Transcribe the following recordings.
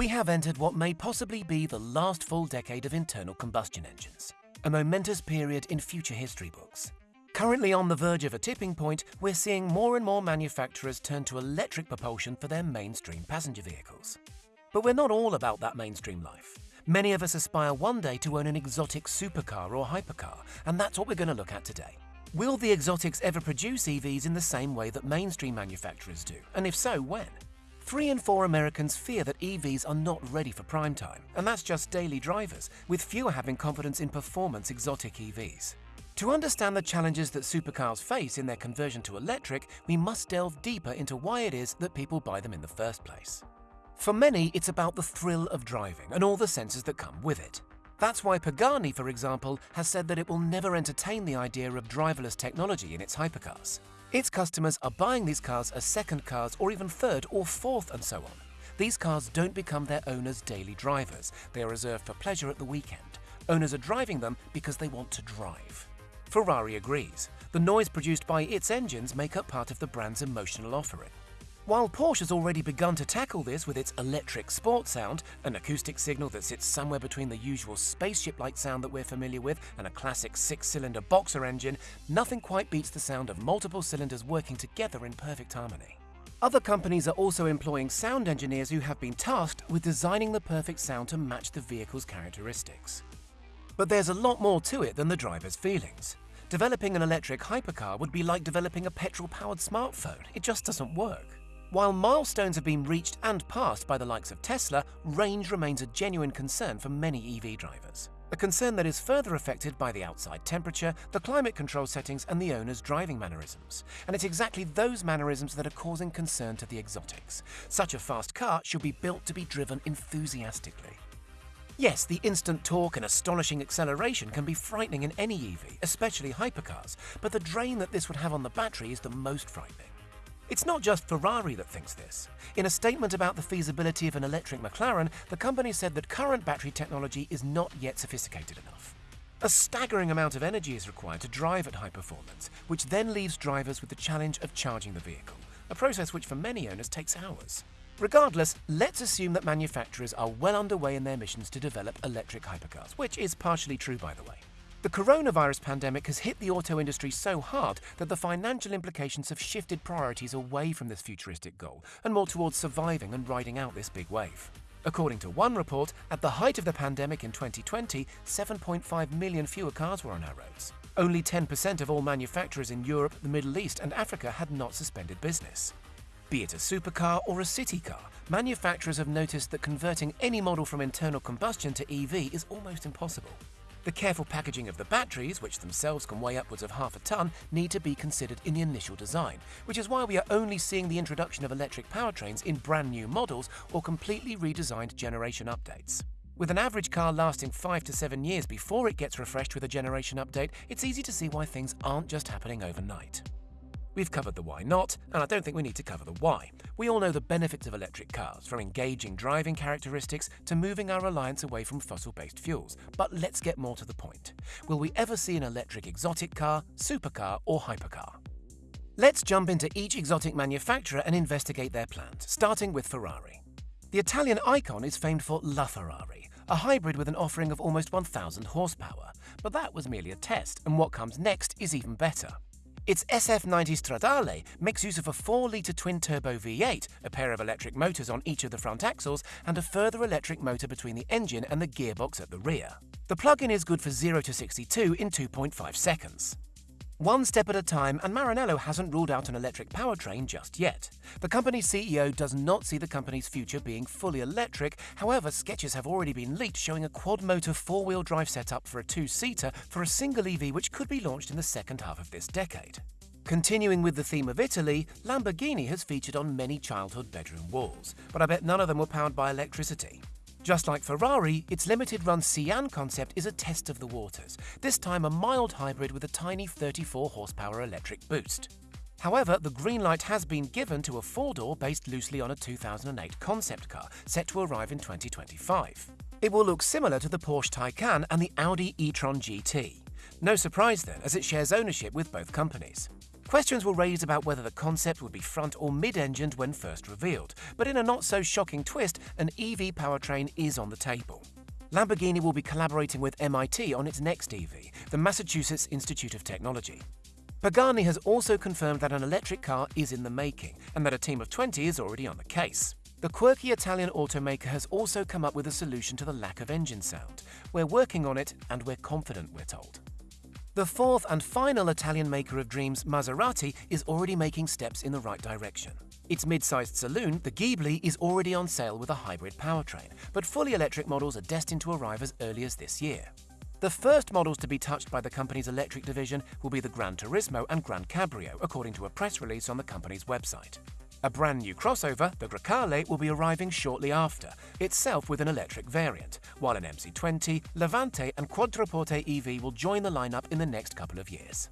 we have entered what may possibly be the last full decade of internal combustion engines, a momentous period in future history books. Currently on the verge of a tipping point, we're seeing more and more manufacturers turn to electric propulsion for their mainstream passenger vehicles. But we're not all about that mainstream life. Many of us aspire one day to own an exotic supercar or hypercar, and that's what we're going to look at today. Will the exotics ever produce EVs in the same way that mainstream manufacturers do? And if so, when? Three in four Americans fear that EVs are not ready for prime time, and that's just daily drivers, with fewer having confidence in performance exotic EVs. To understand the challenges that supercars face in their conversion to electric, we must delve deeper into why it is that people buy them in the first place. For many, it's about the thrill of driving and all the senses that come with it. That's why Pagani, for example, has said that it will never entertain the idea of driverless technology in its hypercars. Its customers are buying these cars as second cars or even third or fourth and so on. These cars don't become their owners' daily drivers. They are reserved for pleasure at the weekend. Owners are driving them because they want to drive. Ferrari agrees. The noise produced by its engines make up part of the brand's emotional offering. While Porsche has already begun to tackle this with its electric sport sound, an acoustic signal that sits somewhere between the usual spaceship-like sound that we're familiar with and a classic six-cylinder boxer engine, nothing quite beats the sound of multiple cylinders working together in perfect harmony. Other companies are also employing sound engineers who have been tasked with designing the perfect sound to match the vehicle's characteristics. But there's a lot more to it than the driver's feelings. Developing an electric hypercar would be like developing a petrol-powered smartphone. It just doesn't work. While milestones have been reached and passed by the likes of Tesla, range remains a genuine concern for many EV drivers. A concern that is further affected by the outside temperature, the climate control settings, and the owner's driving mannerisms. And it's exactly those mannerisms that are causing concern to the exotics. Such a fast car should be built to be driven enthusiastically. Yes, the instant torque and astonishing acceleration can be frightening in any EV, especially hypercars, but the drain that this would have on the battery is the most frightening. It's not just Ferrari that thinks this. In a statement about the feasibility of an electric McLaren, the company said that current battery technology is not yet sophisticated enough. A staggering amount of energy is required to drive at high performance, which then leaves drivers with the challenge of charging the vehicle, a process which for many owners takes hours. Regardless, let's assume that manufacturers are well underway in their missions to develop electric hypercars, which is partially true by the way. The coronavirus pandemic has hit the auto industry so hard that the financial implications have shifted priorities away from this futuristic goal and more towards surviving and riding out this big wave. According to one report, at the height of the pandemic in 2020, 7.5 million fewer cars were on our roads. Only 10% of all manufacturers in Europe, the Middle East, and Africa had not suspended business. Be it a supercar or a city car, manufacturers have noticed that converting any model from internal combustion to EV is almost impossible. The careful packaging of the batteries, which themselves can weigh upwards of half a ton, need to be considered in the initial design, which is why we are only seeing the introduction of electric powertrains in brand new models or completely redesigned generation updates. With an average car lasting 5 to 7 years before it gets refreshed with a generation update, it's easy to see why things aren't just happening overnight. We've covered the why not, and I don't think we need to cover the why. We all know the benefits of electric cars, from engaging driving characteristics to moving our reliance away from fossil-based fuels. But let's get more to the point. Will we ever see an electric exotic car, supercar or hypercar? Let's jump into each exotic manufacturer and investigate their plans, starting with Ferrari. The Italian icon is famed for La Ferrari, a hybrid with an offering of almost 1,000 horsepower. But that was merely a test, and what comes next is even better. Its SF90 Stradale makes use of a 4-litre twin-turbo V8, a pair of electric motors on each of the front axles, and a further electric motor between the engine and the gearbox at the rear. The plug-in is good for 0 to 62 in 2.5 seconds. One step at a time, and Maranello hasn't ruled out an electric powertrain just yet. The company's CEO does not see the company's future being fully electric, however, sketches have already been leaked showing a quad-motor four-wheel drive setup for a two-seater for a single EV which could be launched in the second half of this decade. Continuing with the theme of Italy, Lamborghini has featured on many childhood bedroom walls, but I bet none of them were powered by electricity. Just like Ferrari, its limited-run Sian concept is a test of the waters, this time a mild hybrid with a tiny 34 horsepower electric boost. However, the green light has been given to a four-door based loosely on a 2008 concept car, set to arrive in 2025. It will look similar to the Porsche Taycan and the Audi e-tron GT. No surprise then, as it shares ownership with both companies. Questions were raised about whether the concept would be front or mid-engined when first revealed, but in a not-so-shocking twist, an EV powertrain is on the table. Lamborghini will be collaborating with MIT on its next EV, the Massachusetts Institute of Technology. Pagani has also confirmed that an electric car is in the making and that a team of 20 is already on the case. The quirky Italian automaker has also come up with a solution to the lack of engine sound. We're working on it and we're confident, we're told. The fourth and final Italian maker of dreams, Maserati, is already making steps in the right direction. Its mid-sized saloon, the Ghibli, is already on sale with a hybrid powertrain, but fully electric models are destined to arrive as early as this year. The first models to be touched by the company's electric division will be the Gran Turismo and Gran Cabrio, according to a press release on the company's website. A brand new crossover, the Grecale, will be arriving shortly after, itself with an electric variant, while an MC20, Levante and Quattroporte EV will join the lineup in the next couple of years.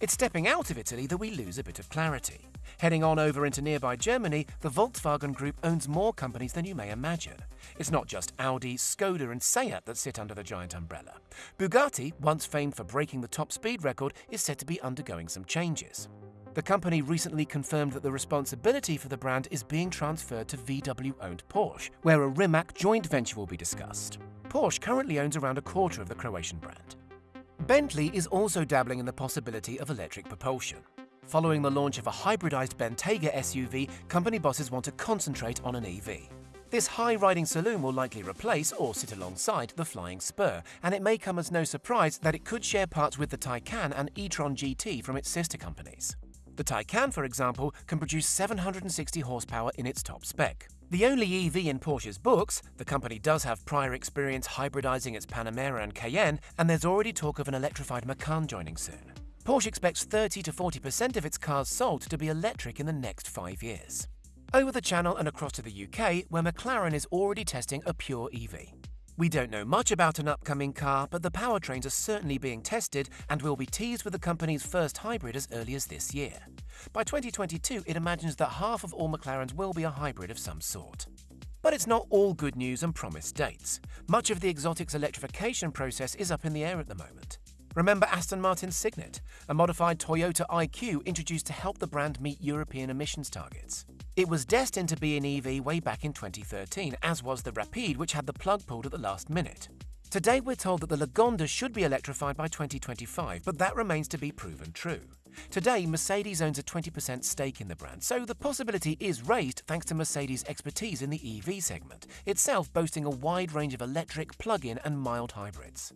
It's stepping out of Italy that we lose a bit of clarity. Heading on over into nearby Germany, the Volkswagen Group owns more companies than you may imagine. It's not just Audi, Skoda and Seat that sit under the giant umbrella. Bugatti, once famed for breaking the top speed record, is said to be undergoing some changes. The company recently confirmed that the responsibility for the brand is being transferred to VW-owned Porsche, where a Rimac joint venture will be discussed. Porsche currently owns around a quarter of the Croatian brand. Bentley is also dabbling in the possibility of electric propulsion. Following the launch of a hybridized Bentayga SUV, company bosses want to concentrate on an EV. This high-riding saloon will likely replace or sit alongside the Flying Spur, and it may come as no surprise that it could share parts with the Taycan and e-tron GT from its sister companies. The Taycan, for example, can produce 760 horsepower in its top spec. The only EV in Porsche's books, the company does have prior experience hybridizing its Panamera and Cayenne, and there's already talk of an electrified Macan joining soon. Porsche expects 30 to 40% of its cars sold to be electric in the next five years. Over the channel and across to the UK, where McLaren is already testing a pure EV. We don't know much about an upcoming car, but the powertrains are certainly being tested and will be teased with the company's first hybrid as early as this year. By 2022, it imagines that half of all McLarens will be a hybrid of some sort. But it's not all good news and promised dates. Much of the exotic's electrification process is up in the air at the moment. Remember Aston Martin's Cygnet, a modified Toyota IQ introduced to help the brand meet European emissions targets. It was destined to be an EV way back in 2013, as was the Rapide, which had the plug pulled at the last minute. Today we're told that the Lagonda should be electrified by 2025, but that remains to be proven true. Today, Mercedes owns a 20% stake in the brand, so the possibility is raised thanks to Mercedes' expertise in the EV segment, itself boasting a wide range of electric, plug-in and mild hybrids.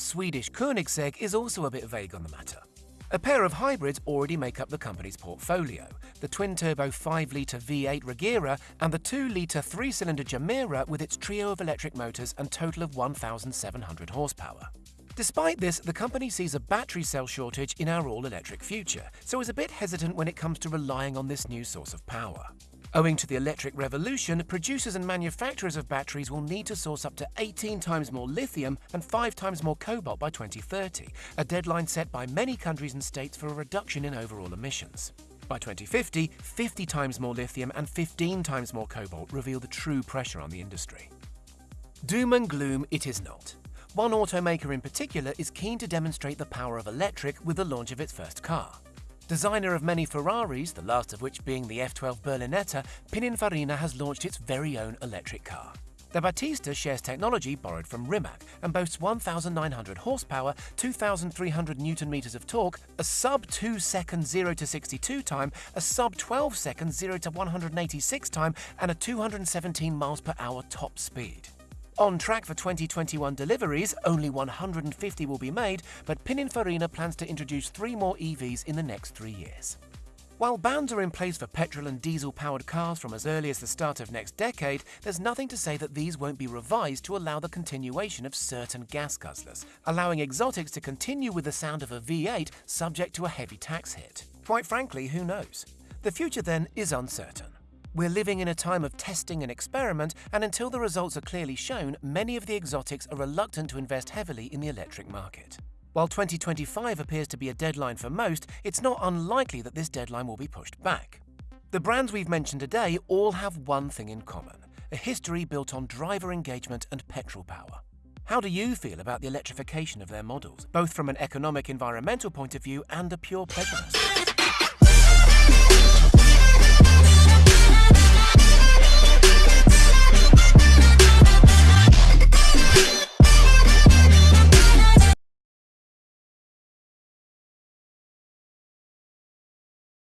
Swedish Koenigsegg is also a bit vague on the matter. A pair of hybrids already make up the company's portfolio, the twin-turbo 5-litre V8 Regera and the 2-litre 3-cylinder Gemera with its trio of electric motors and total of 1,700 horsepower. Despite this, the company sees a battery cell shortage in our all-electric future, so is a bit hesitant when it comes to relying on this new source of power. Owing to the electric revolution, producers and manufacturers of batteries will need to source up to 18 times more lithium and 5 times more cobalt by 2030, a deadline set by many countries and states for a reduction in overall emissions. By 2050, 50 times more lithium and 15 times more cobalt reveal the true pressure on the industry. Doom and gloom it is not. One automaker in particular is keen to demonstrate the power of electric with the launch of its first car. Designer of many Ferraris, the last of which being the F12 Berlinetta, Pininfarina has launched its very own electric car. The Battista shares technology borrowed from Rimac and boasts 1,900 horsepower, 2,300 newton meters of torque, a sub 2 second 0 to 62 time, a sub 12 second 0 to 186 time, and a 217 miles per hour top speed. On track for 2021 deliveries, only 150 will be made, but Pininfarina plans to introduce three more EVs in the next three years. While bans are in place for petrol and diesel-powered cars from as early as the start of next decade, there's nothing to say that these won't be revised to allow the continuation of certain gas guzzlers, allowing exotics to continue with the sound of a V8 subject to a heavy tax hit. Quite frankly, who knows? The future then is uncertain. We're living in a time of testing and experiment, and until the results are clearly shown, many of the exotics are reluctant to invest heavily in the electric market. While 2025 appears to be a deadline for most, it's not unlikely that this deadline will be pushed back. The brands we've mentioned today all have one thing in common, a history built on driver engagement and petrol power. How do you feel about the electrification of their models, both from an economic environmental point of view and a pure pleasure